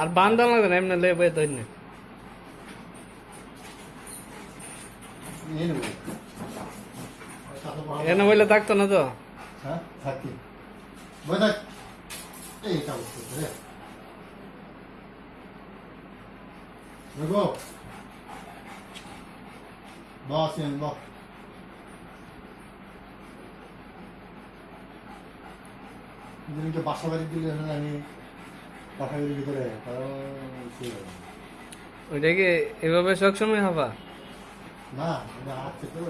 আর বান্ধা লাগবে না, এমনি লেবে ধরে নিয়ে নেব এনে বলে থাকতো না তো? হ্যাঁ বস যেদিনকে বাসা। বাড়ি দিলে আমি বাসা ভিতরে এভাবে সবসময় হবা না হাত চেপে